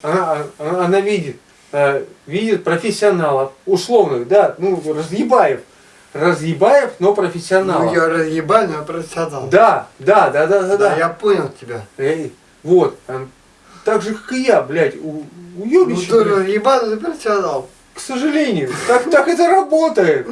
Она, она, она видит, э, видит профессионалов, условных, да, ну, разъебаев. Разъебаев, но профессионалов. Ну, я разъебаю, но а профессионал. Да, да, да, да, да, Да, я понял тебя. Эй, вот, э, так же, как и я, блядь, у, Ну, ты разъебал, но профессионал. к сожалению, так, так это работает.